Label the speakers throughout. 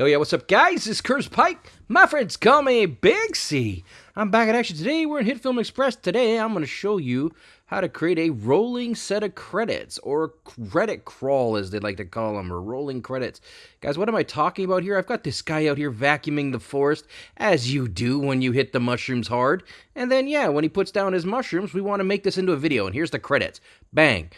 Speaker 1: Hell yeah, what's up, guys? This is Curtis Pike. My friends call me Big C. I'm back at action today. We're in HitFilm Express. Today, I'm going to show you how to create a rolling set of credits, or credit crawl, as they like to call them, or rolling credits. Guys, what am I talking about here? I've got this guy out here vacuuming the forest, as you do when you hit the mushrooms hard. And then, yeah, when he puts down his mushrooms, we want to make this into a video. And here's the credits. Bang.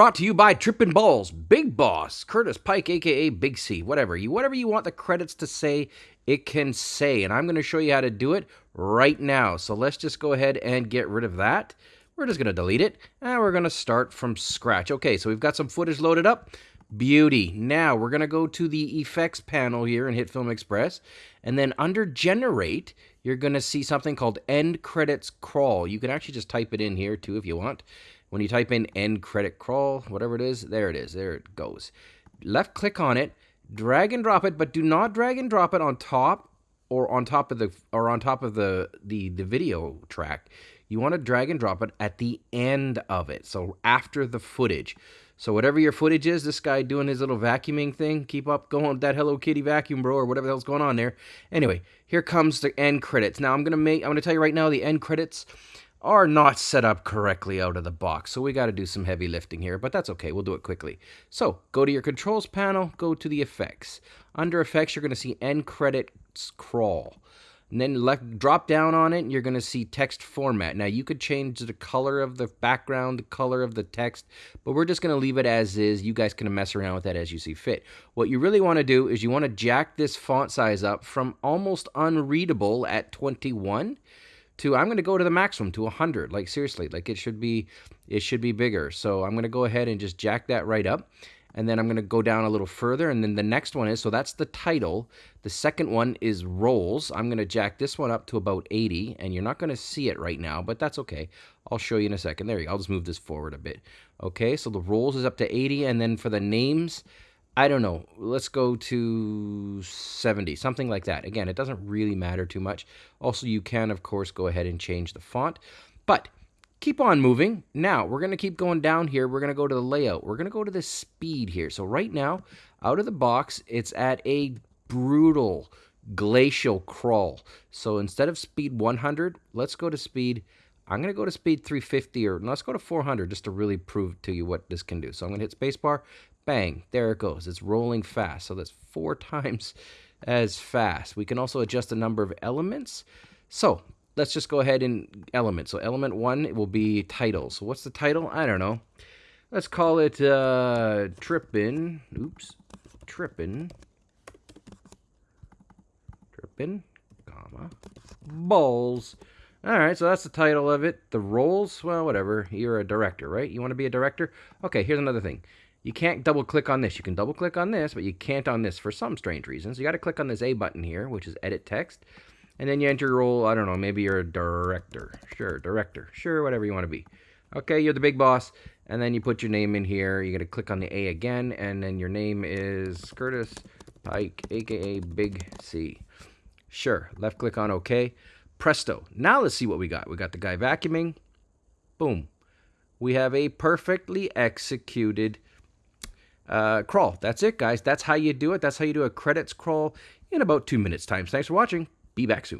Speaker 1: Brought to you by Trippin' Balls, Big Boss, Curtis Pike, aka Big C, whatever you whatever you want the credits to say, it can say. And I'm going to show you how to do it right now. So let's just go ahead and get rid of that. We're just going to delete it, and we're going to start from scratch. Okay, so we've got some footage loaded up. Beauty. Now we're going to go to the effects panel here and HitFilm Express. And then under generate, you're going to see something called end credits crawl. You can actually just type it in here too if you want. When you type in end credit crawl, whatever it is, there it is. There it goes. Left click on it, drag and drop it, but do not drag and drop it on top or on top of the or on top of the the, the video track. You want to drag and drop it at the end of it. So after the footage. So whatever your footage is, this guy doing his little vacuuming thing, keep up going with that Hello Kitty vacuum, bro, or whatever the hell's going on there. Anyway, here comes the end credits. Now I'm gonna make I'm gonna tell you right now the end credits are not set up correctly out of the box. So we got to do some heavy lifting here, but that's okay. We'll do it quickly. So go to your controls panel, go to the effects. Under effects, you're going to see end credits crawl. And then left, drop down on it, and you're going to see text format. Now, you could change the color of the background, the color of the text, but we're just going to leave it as is. You guys can mess around with that as you see fit. What you really want to do is you want to jack this font size up from almost unreadable at 21 to I'm going to go to the maximum to 100 like seriously like it should be it should be bigger. So I'm going to go ahead and just jack that right up and then I'm going to go down a little further and then the next one is so that's the title. The second one is rolls. I'm going to jack this one up to about 80 and you're not going to see it right now but that's okay. I'll show you in a second. There you go. I'll just move this forward a bit. Okay so the rolls is up to 80 and then for the names I don't know. Let's go to 70, something like that. Again, it doesn't really matter too much. Also, you can, of course, go ahead and change the font. But keep on moving. Now, we're going to keep going down here. We're going to go to the layout. We're going to go to the speed here. So right now, out of the box, it's at a brutal glacial crawl. So instead of speed 100, let's go to speed I'm going to go to speed 350 or let's go to 400 just to really prove to you what this can do. So I'm going to hit spacebar, bang, there it goes. It's rolling fast. So that's four times as fast. We can also adjust the number of elements. So let's just go ahead and element. So element one it will be title. So what's the title? I don't know. Let's call it uh, trippin. Oops, trippin. Trippin, comma, balls. All right, so that's the title of it. The roles, well, whatever. You're a director, right? You want to be a director? Okay, here's another thing. You can't double click on this. You can double click on this, but you can't on this for some strange reasons. You got to click on this A button here, which is edit text. And then you enter your role. I don't know, maybe you're a director. Sure, director. Sure, whatever you want to be. Okay, you're the big boss. And then you put your name in here. You got to click on the A again. And then your name is Curtis Pike, aka Big C. Sure, left click on OK. Presto. Now let's see what we got. We got the guy vacuuming. Boom. We have a perfectly executed uh, crawl. That's it, guys. That's how you do it. That's how you do a credits crawl in about two minutes time. Thanks for watching. Be back soon.